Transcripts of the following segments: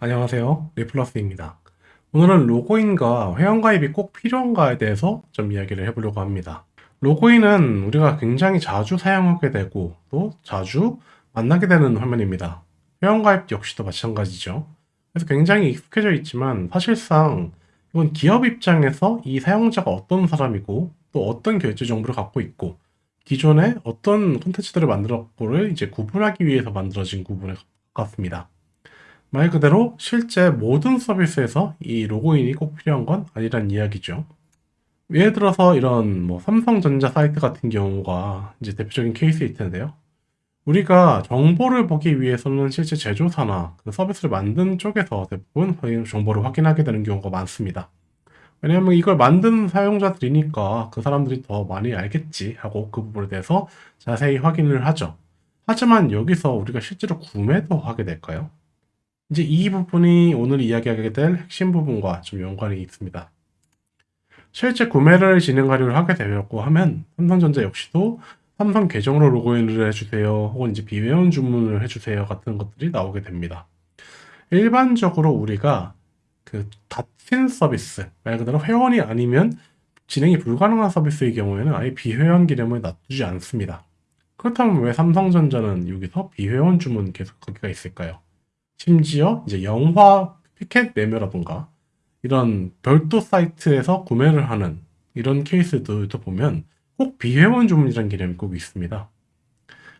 안녕하세요. 리플러스입니다. 오늘은 로그인과 회원가입이 꼭 필요한가에 대해서 좀 이야기를 해보려고 합니다. 로그인은 우리가 굉장히 자주 사용하게 되고 또 자주 만나게 되는 화면입니다. 회원가입 역시도 마찬가지죠. 그래서 굉장히 익숙해져 있지만 사실상 이건 기업 입장에서 이 사용자가 어떤 사람이고 또 어떤 결제 정보를 갖고 있고 기존에 어떤 콘텐츠들을 만들었고를 이제 구분하기 위해서 만들어진 구분에 가깝습니다. 말 그대로 실제 모든 서비스에서 이 로그인이 꼭 필요한 건 아니란 이야기죠. 예를 들어서 이런 뭐 삼성전자 사이트 같은 경우가 이제 대표적인 케이스일 텐데요. 우리가 정보를 보기 위해서는 실제 제조사나 그 서비스를 만든 쪽에서 대부분 정보를 확인하게 되는 경우가 많습니다. 왜냐하면 이걸 만든 사용자들이니까 그 사람들이 더 많이 알겠지 하고 그 부분에 대해서 자세히 확인을 하죠. 하지만 여기서 우리가 실제로 구매도 하게 될까요? 이제 이 부분이 오늘 이야기하게 될 핵심 부분과 좀 연관이 있습니다. 실제 구매를 진행하려고 하게 되었고 하면 삼성전자 역시도 삼성 계정으로 로그인을 해주세요 혹은 이제 비회원 주문을 해주세요 같은 것들이 나오게 됩니다. 일반적으로 우리가 그 같은 서비스 말 그대로 회원이 아니면 진행이 불가능한 서비스의 경우에는 아예 비회원 기능을 놔두지 않습니다. 그렇다면 왜 삼성전자는 여기서 비회원 주문 계속 거기가 있을까요? 심지어 이제 영화 피켓 매매라던가 이런 별도 사이트에서 구매를 하는 이런 케이스들도 보면 꼭 비회원 주문이라는 개념이 꼭 있습니다.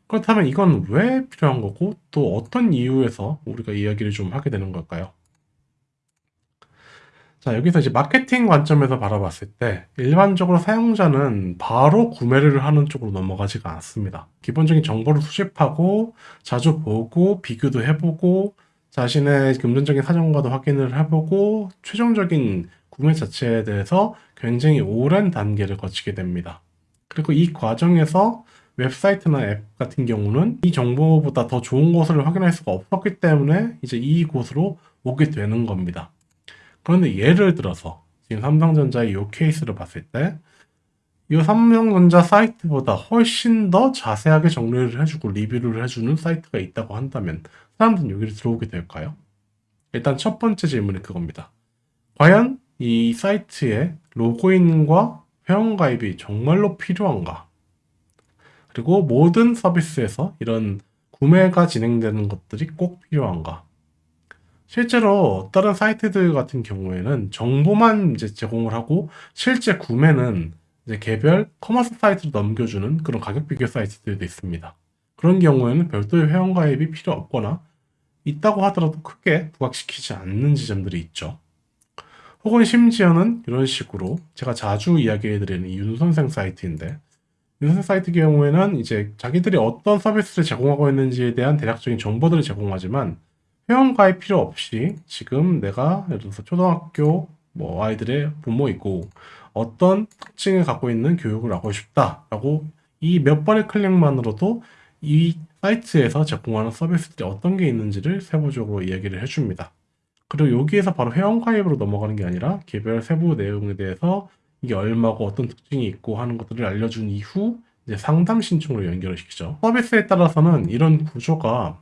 그렇다면 이건 왜 필요한 거고 또 어떤 이유에서 우리가 이야기를 좀 하게 되는 걸까요? 자, 여기서 이제 마케팅 관점에서 바라봤을 때 일반적으로 사용자는 바로 구매를 하는 쪽으로 넘어가지가 않습니다. 기본적인 정보를 수집하고 자주 보고 비교도 해보고 자신의 금전적인 사정과도 확인을 해보고 최종적인 구매 자체에 대해서 굉장히 오랜 단계를 거치게 됩니다. 그리고 이 과정에서 웹사이트나 앱 같은 경우는 이 정보보다 더 좋은 곳을 확인할 수가 없었기 때문에 이제 이곳으로 오게 되는 겁니다. 그런데 예를 들어서 지금 삼성전자의 이 케이스를 봤을 때 이 삼성전자 사이트보다 훨씬 더 자세하게 정리를 해주고 리뷰를 해주는 사이트가 있다고 한다면 사람들은 여기를 들어오게 될까요? 일단 첫 번째 질문이 그겁니다. 과연 이 사이트에 로그인과 회원가입이 정말로 필요한가? 그리고 모든 서비스에서 이런 구매가 진행되는 것들이 꼭 필요한가? 실제로 다른 사이트들 같은 경우에는 정보만 이제 제공을 하고 실제 구매는 이제 개별 commerce 사이트로 넘겨주는 그런 가격 비교 사이트들도 있습니다. 그런 경우에는 별도의 회원가입이 필요 없거나 있다고 하더라도 크게 부각시키지 않는 지점들이 있죠. 혹은 심지어는 이런 식으로 제가 자주 이야기해드리는 이 윤선생 사이트인데 윤선생 사이트 경우에는 이제 자기들이 어떤 서비스를 제공하고 있는지에 대한 대략적인 정보들을 제공하지만 회원가입 필요 없이 지금 내가 예를 들어서 초등학교 뭐 아이들의 부모이고 어떤 특징을 갖고 있는 교육을 하고 싶다라고 이 몇 번의 클릭만으로도 이 사이트에서 제공하는 서비스들이 어떤 게 있는지를 세부적으로 이야기를 해줍니다. 그리고 여기에서 바로 회원 가입으로 넘어가는 게 아니라 개별 세부 내용에 대해서 이게 얼마고 어떤 특징이 있고 하는 것들을 알려준 이후 이제 상담 신청으로 연결을 시키죠. 서비스에 따라서는 이런 구조가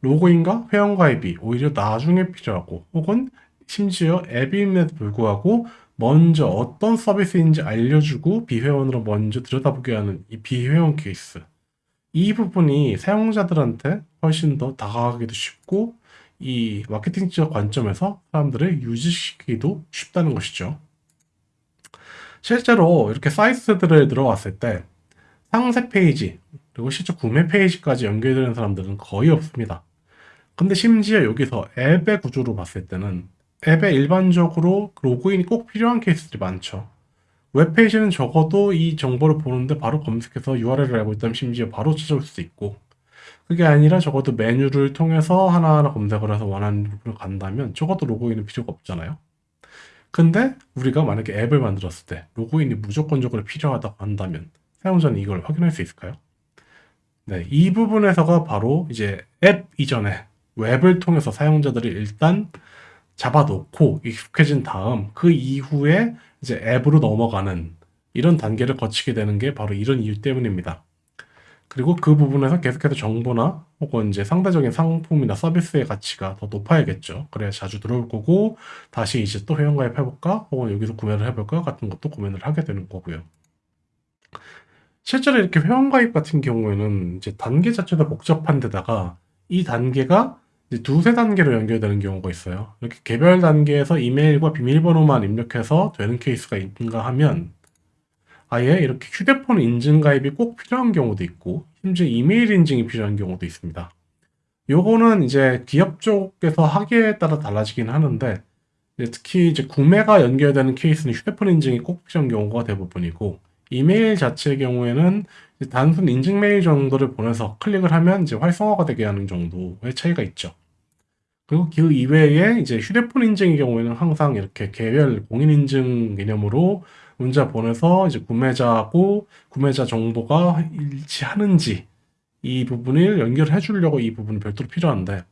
로그인과 회원 가입이 오히려 나중에 필요하고 혹은 심지어 앱임에도 불구하고 먼저 어떤 서비스인지 알려주고 비회원으로 먼저 들여다보게 하는 이 비회원 케이스 이 부분이 사용자들한테 훨씬 더 다가가기도 쉽고 이 마케팅적 관점에서 사람들을 유지시키기도 쉽다는 것이죠. 실제로 이렇게 사이트들을 들어왔을 때 상세 페이지 그리고 실제 구매 페이지까지 연결되는 사람들은 거의 없습니다. 근데 심지어 여기서 앱의 구조로 봤을 때는 앱에 일반적으로 로그인이 꼭 필요한 케이스들이 많죠. 웹페이지는 적어도 이 정보를 보는데 바로 검색해서 URL을 알고 있다면 심지어 바로 찾아올 수 있고 그게 아니라 적어도 메뉴를 통해서 하나하나 검색을 해서 원하는 부분을 간다면 적어도 로그인은 필요가 없잖아요. 근데 우리가 만약에 앱을 만들었을 때 로그인이 무조건적으로 필요하다고 한다면 사용자는 이걸 확인할 수 있을까요? 네, 이 부분에서가 바로 이제 앱 이전에 웹을 통해서 사용자들이 일단 잡아놓고 익숙해진 다음 그 이후에 이제 앱으로 넘어가는 이런 단계를 거치게 되는 게 바로 이런 이유 때문입니다. 그리고 그 부분에서 계속해서 정보나 혹은 이제 상대적인 상품이나 서비스의 가치가 더 높아야겠죠. 그래야 자주 들어올 거고 다시 이제 또 회원가입 해볼까? 혹은 여기서 구매를 해볼까? 같은 것도 고민을 하게 되는 거고요. 실제로 이렇게 회원가입 같은 경우에는 이제 단계 자체도 복잡한 데다가 이 단계가 이제 두세 단계로 연결되는 경우가 있어요. 이렇게 개별 단계에서 이메일과 비밀번호만 입력해서 되는 케이스가 있는가 하면 아예 이렇게 휴대폰 인증 가입이 꼭 필요한 경우도 있고 심지어 이메일 인증이 필요한 경우도 있습니다. 요거는 이제 기업 쪽에서 하기에 따라 달라지긴 하는데 이제 특히 이제 구매가 연결되는 케이스는 휴대폰 인증이 꼭 필요한 경우가 대부분이고 이메일 자체의 경우에는 단순 인증 메일 정도를 보내서 클릭을 하면 이제 활성화가 되게 하는 정도의 차이가 있죠. 그리고 그 이외에 이제 휴대폰 인증의 경우에는 항상 이렇게 개별 공인 인증 개념으로 문자 보내서 이제 구매자하고 구매자 정보가 일치하는지 이 부분을 연결해 주려고 이 부분이 별도로 필요한데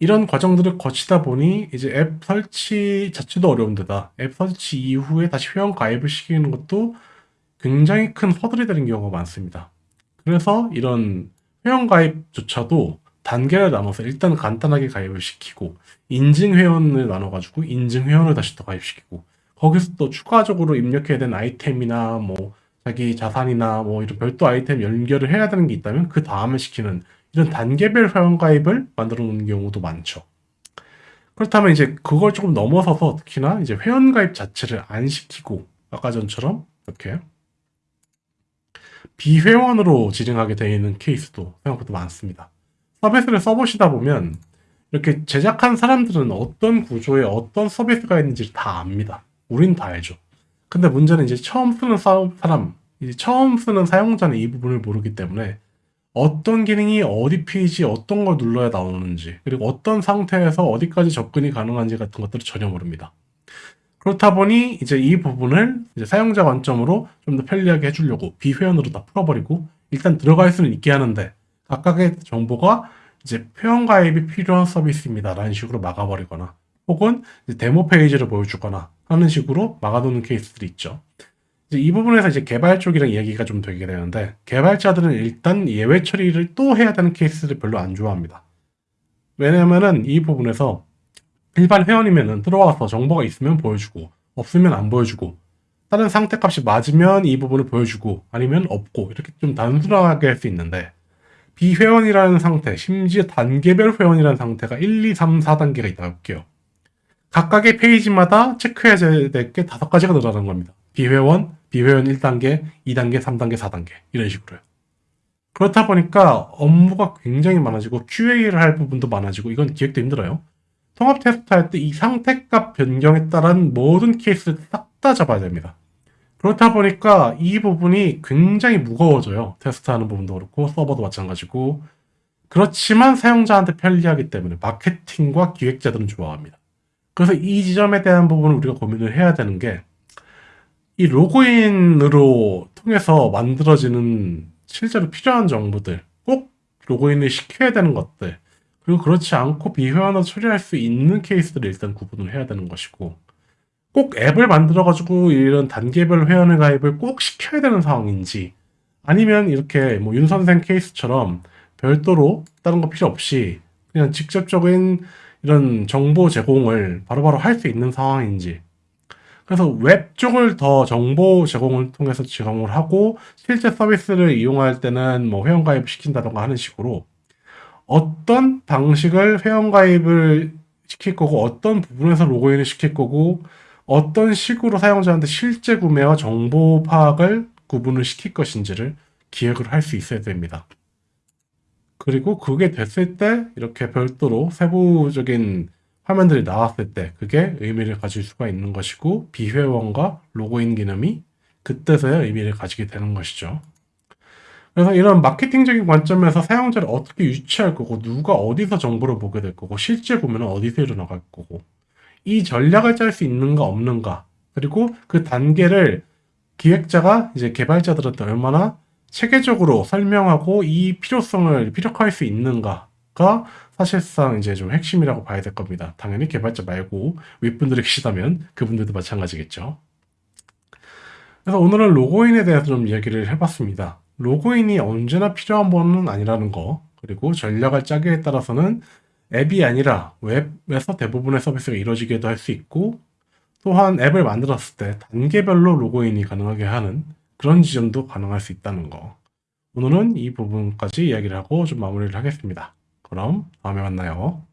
이런 과정들을 거치다 보니 이제 앱 설치 자체도 어려운 데다 앱 설치 이후에 다시 회원 가입을 시키는 것도 굉장히 큰 허들이 되는 경우가 많습니다. 그래서 이런 회원 가입조차도 단계를 나눠서 일단 간단하게 가입을 시키고 인증 회원을 나눠가지고 인증 회원을 다시 또 가입시키고 거기서 또 추가적으로 입력해야 되는 아이템이나 뭐 자기 자산이나 뭐 이런 별도 아이템 연결을 해야 되는 게 있다면 그 다음에 시키는 이런 단계별 회원 가입을 만들어 놓는 경우도 많죠. 그렇다면 이제 그걸 조금 넘어서서 특히나 이제 회원 가입 자체를 안 시키고 아까 전처럼 이렇게 비회원으로 진행하게 되어 있는 케이스도 생각보다 많습니다. 서비스를 써보시다 보면 이렇게 제작한 사람들은 어떤 구조에 어떤 서비스가 있는지 다 압니다. 우린 다 알죠. 근데 문제는 이제 처음 쓰는 사람, 이제 처음 쓰는 사용자는 이 부분을 모르기 때문에 어떤 기능이 어디 페이지 어떤 걸 눌러야 나오는지 그리고 어떤 상태에서 어디까지 접근이 가능한지 같은 것들을 전혀 모릅니다. 그렇다 보니 이제 이 부분을 이제 사용자 관점으로 좀 더 편리하게 해주려고 비회원으로 다 풀어버리고 일단 들어갈 수는 있게 하는데 각각의 정보가 이제 회원 가입이 필요한 서비스입니다. 라는 식으로 막아버리거나 혹은 데모 페이지를 보여주거나 하는 식으로 막아놓는 케이스들이 있죠. 이제 이 부분에서 이제 개발 쪽이랑 이야기가 좀 되게 되는데 개발자들은 일단 예외 처리를 또 해야 되는 케이스를 별로 안 좋아합니다. 왜냐면은 이 부분에서 일반 회원이면은 들어와서 정보가 있으면 보여주고 없으면 안 보여주고 다른 상태값이 맞으면 이 부분을 보여주고 아니면 없고 이렇게 좀 단순하게 할 수 있는데 비회원이라는 상태 심지어 단계별 회원이라는 상태가 1, 2, 3, 4단계가 있다고 볼게요. 각각의 페이지마다 체크해야 될 게 다섯 가지가 늘어나는 겁니다. 비회원, 비회원 1단계, 2단계, 3단계, 4단계 이런 식으로요. 그렇다 보니까 업무가 굉장히 많아지고 QA를 할 부분도 많아지고 이건 기획도 힘들어요. 통합 테스트 할 때 이 상태값 변경에 따른 모든 케이스를 싹 다 잡아야 됩니다. 그렇다 보니까 이 부분이 굉장히 무거워져요. 테스트하는 부분도 그렇고 서버도 마찬가지고 그렇지만 사용자한테 편리하기 때문에 마케팅과 기획자들은 좋아합니다. 그래서 이 지점에 대한 부분을 우리가 고민을 해야 되는 게 이 로그인으로 통해서 만들어지는 실제로 필요한 정보들, 꼭 로그인을 시켜야 되는 것들, 그리고 그렇지 않고 비회원으로 처리할 수 있는 케이스들을 일단 구분을 해야 되는 것이고, 꼭 앱을 만들어 가지고 이런 단계별 회원을 가입을 꼭 시켜야 되는 상황인지, 아니면 이렇게 뭐 윤 선생 케이스처럼 별도로 다른 거 필요 없이 그냥 직접적인 이런 정보 제공을 바로바로 할 수 있는 상황인지. 그래서 웹 쪽을 더 정보 제공을 통해서 제공을 하고 실제 서비스를 이용할 때는 뭐 회원 가입 시킨다던가 하는 식으로 어떤 방식을 회원가입을 시킬 거고 어떤 부분에서 로그인을 시킬 거고 어떤 식으로 사용자한테 실제 구매와 정보 파악을 구분을 시킬 것인지를 기획을 할 수 있어야 됩니다. 그리고 그게 됐을 때 이렇게 별도로 세부적인 화면들이 나왔을 때 그게 의미를 가질 수가 있는 것이고 비회원과 로그인 기능이 그때서야 의미를 가지게 되는 것이죠. 그래서 이런 마케팅적인 관점에서 사용자를 어떻게 유치할 거고 누가 어디서 정보를 보게 될 거고 실제 구매는 어디서 일어나갈 거고 이 전략을 짤 수 있는가 없는가 그리고 그 단계를 기획자가 이제 개발자들한테 얼마나 체계적으로 설명하고 이 필요성을 피력할 수 있는가가 사실상 이제 좀 핵심이라고 봐야 될 겁니다. 당연히 개발자 말고 윗분들이 계시다면 그분들도 마찬가지겠죠. 그래서 오늘은 로그인에 대해서 좀 이야기를 해봤습니다. 로그인이 언제나 필요한 번은 아니라는 거, 그리고 전략을 짜기에 따라서는 앱이 아니라 웹에서 대부분의 서비스가 이루어지기도 할 수 있고, 또한 앱을 만들었을 때 단계별로 로그인이 가능하게 하는 그런 지점도 가능할 수 있다는 거. 오늘은 이 부분까지 이야기를 하고 좀 마무리를 하겠습니다. 그럼 다음에 만나요.